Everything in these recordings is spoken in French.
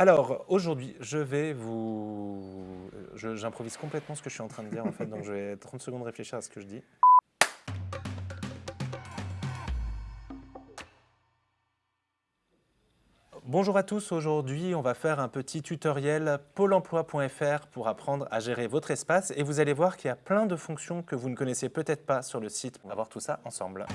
Alors, aujourd'hui, je vais vous... J'improvise complètement ce que je suis en train de dire, en fait, donc je vais 30 secondes réfléchir à ce que je dis. Bonjour à tous, aujourd'hui on va faire un petit tutoriel pôle emploi.fr pour apprendre à gérer votre espace et vous allez voir qu'il y a plein de fonctions que vous ne connaissez peut-être pas sur le site. On va voir tout ça ensemble.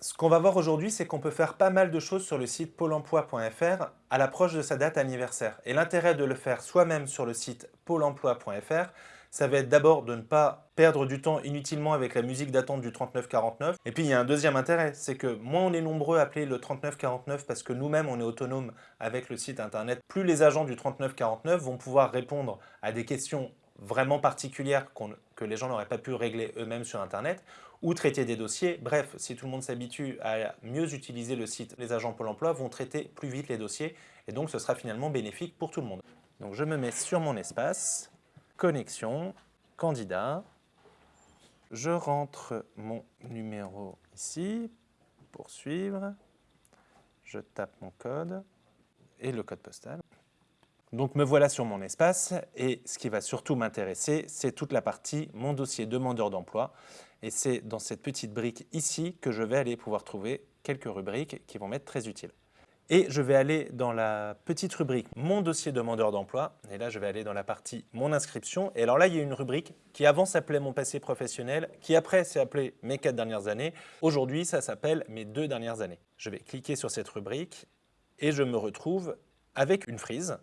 Ce qu'on va voir aujourd'hui, c'est qu'on peut faire pas mal de choses sur le site pôle emploi.fr à l'approche de sa date anniversaire. Et l'intérêt de le faire soi-même sur le site pôle emploi.fr, ça va être d'abord de ne pas perdre du temps inutilement avec la musique d'attente du 3949. Et puis il y a un deuxième intérêt, c'est que moins on est nombreux à appeler le 3949 parce que nous-mêmes on est autonome avec le site internet, plus les agents du 3949 vont pouvoir répondre à des questions vraiment particulières que les gens n'auraient pas pu régler eux-mêmes sur internet ou traiter des dossiers. Bref, si tout le monde s'habitue à mieux utiliser le site, les agents Pôle emploi vont traiter plus vite les dossiers et donc ce sera finalement bénéfique pour tout le monde. Donc je me mets sur mon espace, connexion, candidat, je rentre mon numéro ici, poursuivre, je tape mon code et le code postal. Donc me voilà sur mon espace et ce qui va surtout m'intéresser, c'est toute la partie mon dossier demandeur d'emploi. Et c'est dans cette petite brique ici que je vais aller pouvoir trouver quelques rubriques qui vont m'être très utiles. Et je vais aller dans la petite rubrique « Mon dossier demandeur d'emploi ». Et là, je vais aller dans la partie « Mon inscription ». Et alors là, il y a une rubrique qui avant s'appelait « Mon passé professionnel », qui après s'est appelée « Mes quatre dernières années ». Aujourd'hui, ça s'appelle « Mes deux dernières années ». Je vais cliquer sur cette rubrique et je me retrouve avec une frise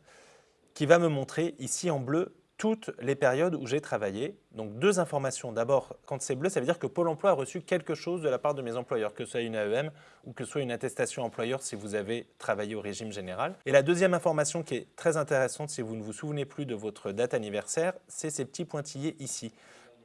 qui va me montrer ici en bleu toutes les périodes où j'ai travaillé. Donc deux informations. D'abord, quand c'est bleu, ça veut dire que Pôle emploi a reçu quelque chose de la part de mes employeurs, que ce soit une AEM ou que ce soit une attestation employeur si vous avez travaillé au régime général. Et la deuxième information qui est très intéressante si vous ne vous souvenez plus de votre date anniversaire, c'est ces petits pointillés ici.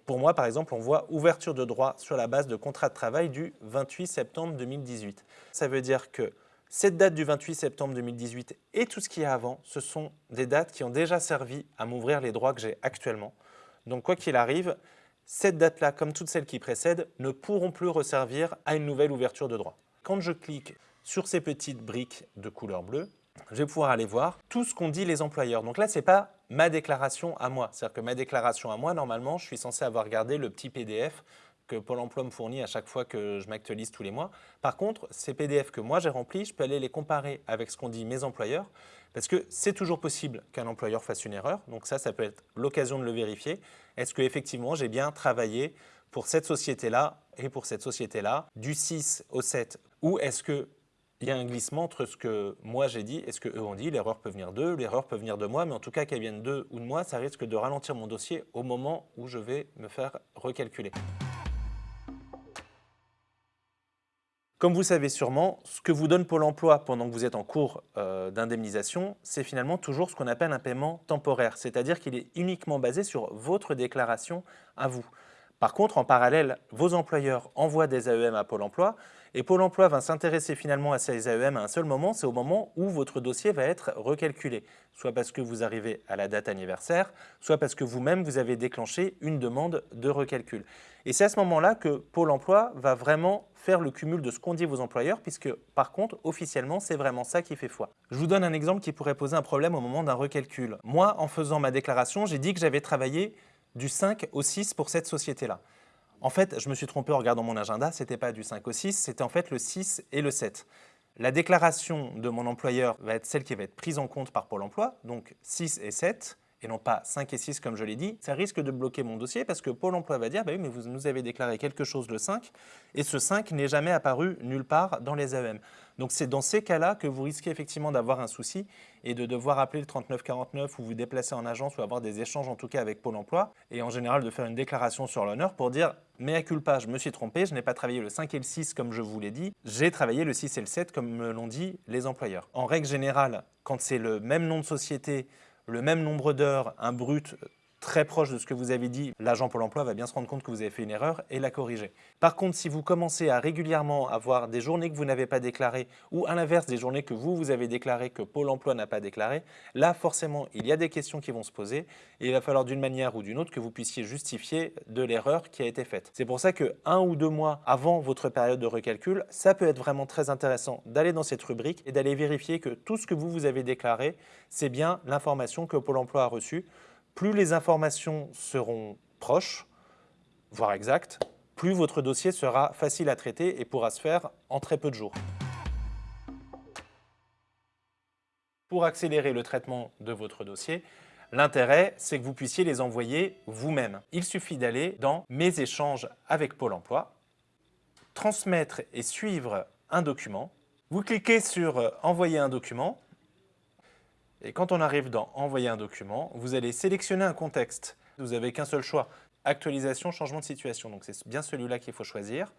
Pour moi, par exemple, on voit ouverture de droit sur la base de contrat de travail du 28 septembre 2018. Ça veut dire que cette date du 28 septembre 2018 et tout ce qui est avant, ce sont des dates qui ont déjà servi à m'ouvrir les droits que j'ai actuellement. Donc quoi qu'il arrive, cette date-là, comme toutes celles qui précèdent, ne pourront plus resservir à une nouvelle ouverture de droit. Quand je clique sur ces petites briques de couleur bleue, je vais pouvoir aller voir tout ce qu'ont dit les employeurs. Donc là, ce n'est pas ma déclaration à moi. C'est-à-dire que ma déclaration à moi, normalement, je suis censé avoir gardé le petit PDF que Pôle emploi me fournit à chaque fois que je m'actualise tous les mois. Par contre, ces PDF que moi j'ai remplis, je peux aller les comparer avec ce qu'ont dit mes employeurs, parce que c'est toujours possible qu'un employeur fasse une erreur. Donc ça, ça peut être l'occasion de le vérifier. Est-ce que effectivement j'ai bien travaillé pour cette société-là et pour cette société-là, du 6 au 7 Ou est-ce qu'il y a un glissement entre ce que moi j'ai dit et ce qu'eux ont dit? L'erreur peut venir d'eux, l'erreur peut venir de moi, mais en tout cas qu'elle vienne d'eux ou de moi, ça risque de ralentir mon dossier au moment où je vais me faire recalculer. Comme vous savez sûrement, ce que vous donne Pôle emploi pendant que vous êtes en cours euh, d'indemnisation, c'est finalement toujours ce qu'on appelle un paiement temporaire, c'est-à-dire qu'il est uniquement basé sur votre déclaration à vous. Par contre, en parallèle, vos employeurs envoient des AEM à Pôle emploi et Pôle emploi va s'intéresser finalement à ces AEM à un seul moment, c'est au moment où votre dossier va être recalculé, soit parce que vous arrivez à la date anniversaire, soit parce que vous-même vous avez déclenché une demande de recalcul. Et c'est à ce moment-là que Pôle emploi va vraiment faire le cumul de ce qu'ont dit vos employeurs, puisque par contre, officiellement, c'est vraiment ça qui fait foi. Je vous donne un exemple qui pourrait poser un problème au moment d'un recalcul. Moi, en faisant ma déclaration, j'ai dit que j'avais travaillé du 5 au 6 pour cette société-là. En fait, je me suis trompé en regardant mon agenda, ce n'était pas du 5 au 6, c'était en fait le 6 et le 7. La déclaration de mon employeur va être celle qui va être prise en compte par Pôle emploi, donc 6 et 7, et non pas 5 et 6 comme je l'ai dit, ça risque de bloquer mon dossier parce que Pôle emploi va dire bah oui, mais vous nous avez déclaré quelque chose le 5 et ce 5 n'est jamais apparu nulle part dans les AEM. Donc c'est dans ces cas-là que vous risquez effectivement d'avoir un souci et de devoir appeler le 3949 ou vous déplacer en agence ou avoir des échanges en tout cas avec Pôle emploi et en général de faire une déclaration sur l'honneur pour dire mais à culpa, je me suis trompé, je n'ai pas travaillé le 5 et le 6 comme je vous l'ai dit, j'ai travaillé le 6 et le 7 comme me l'ont dit les employeurs. En règle générale, quand c'est le même nom de société, le même nombre d'heures, un brut très proche de ce que vous avez dit, l'agent Pôle emploi va bien se rendre compte que vous avez fait une erreur et la corriger. Par contre, si vous commencez à régulièrement avoir des journées que vous n'avez pas déclarées ou à l'inverse des journées que vous, vous avez déclarées que Pôle emploi n'a pas déclarées, là forcément il y a des questions qui vont se poser et il va falloir d'une manière ou d'une autre que vous puissiez justifier de l'erreur qui a été faite. C'est pour ça que un ou deux mois avant votre période de recalcul, ça peut être vraiment très intéressant d'aller dans cette rubrique et d'aller vérifier que tout ce que vous, vous avez déclaré, c'est bien l'information que Pôle emploi a reçue plus les informations seront proches, voire exactes, plus votre dossier sera facile à traiter et pourra se faire en très peu de jours. Pour accélérer le traitement de votre dossier, l'intérêt, c'est que vous puissiez les envoyer vous-même. Il suffit d'aller dans « Mes échanges avec Pôle emploi »,« Transmettre et suivre un document ». Vous cliquez sur « Envoyer un document » Et quand on arrive dans « Envoyer un document », vous allez sélectionner un contexte. Vous n'avez qu'un seul choix, actualisation, changement de situation. Donc c'est bien celui-là qu'il faut choisir.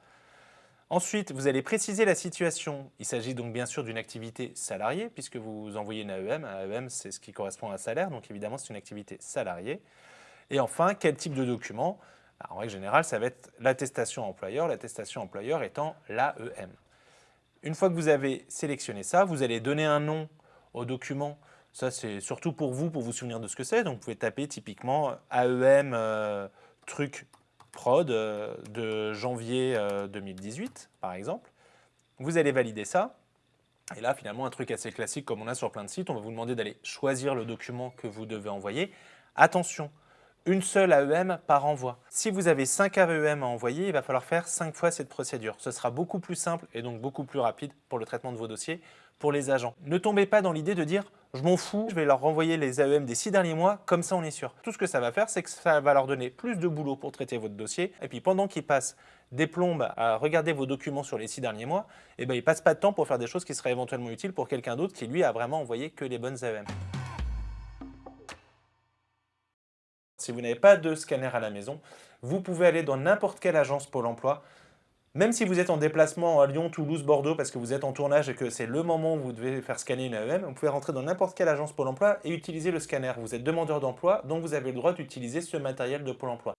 Ensuite, vous allez préciser la situation. Il s'agit donc bien sûr d'une activité salariée, puisque vous envoyez une AEM. Un AEM, c'est ce qui correspond à un salaire, donc évidemment, c'est une activité salariée. Et enfin, quel type de document? En règle générale, ça va être l'attestation employeur, l'attestation employeur étant l'AEM. Une fois que vous avez sélectionné ça, vous allez donner un nom au document ça, c'est surtout pour vous, pour vous souvenir de ce que c'est. Donc, vous pouvez taper typiquement AEM euh, truc prod euh, de janvier 2018, euh, par exemple. Vous allez valider ça. Et là, finalement, un truc assez classique comme on a sur plein de sites, on va vous demander d'aller choisir le document que vous devez envoyer. Attention, une seule AEM par envoi. Si vous avez 5 AEM à envoyer, il va falloir faire 5 fois cette procédure. Ce sera beaucoup plus simple et donc beaucoup plus rapide pour le traitement de vos dossiers pour les agents. Ne tombez pas dans l'idée de dire « je m'en fous, je vais leur renvoyer les AEM des 6 derniers mois, comme ça on est sûr ». Tout ce que ça va faire, c'est que ça va leur donner plus de boulot pour traiter votre dossier et puis pendant qu'ils passent des plombes à regarder vos documents sur les 6 derniers mois, eh ben, ils ne passent pas de temps pour faire des choses qui seraient éventuellement utiles pour quelqu'un d'autre qui lui a vraiment envoyé que les bonnes AEM. Si vous n'avez pas de scanner à la maison, vous pouvez aller dans n'importe quelle agence Pôle emploi, même si vous êtes en déplacement à Lyon, Toulouse, Bordeaux, parce que vous êtes en tournage et que c'est le moment où vous devez faire scanner une AEM, vous pouvez rentrer dans n'importe quelle agence Pôle emploi et utiliser le scanner. Vous êtes demandeur d'emploi, donc vous avez le droit d'utiliser ce matériel de Pôle emploi.